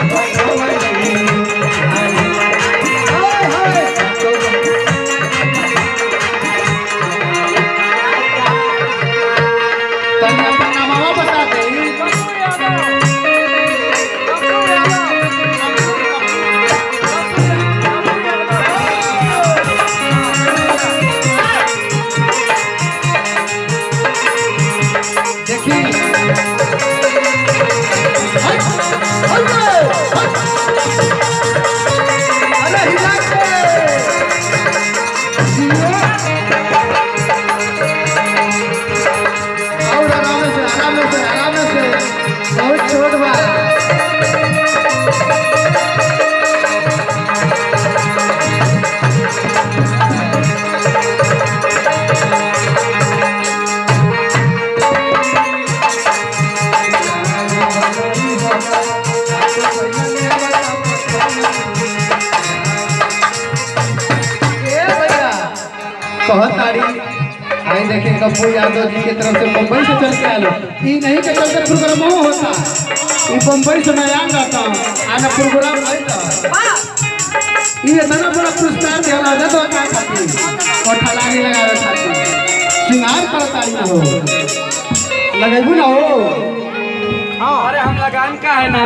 Wait. बहुत तारीफ़। भाई देखिए कप्पू यादव जी की तरफ़ से मुंबई से चल के आलो ई नहीं के चलते प्रोग्राम हो होता। ई मुंबई से मैं आ जाता आना प्रोग्राम था ये इतना बड़ा पुरस्कार दिया ना तो क्या खाती और ठलानी लगावे खाती सिंगार करता ही ना हो। लगेबू ना हो, अरे हम लगान का है ना।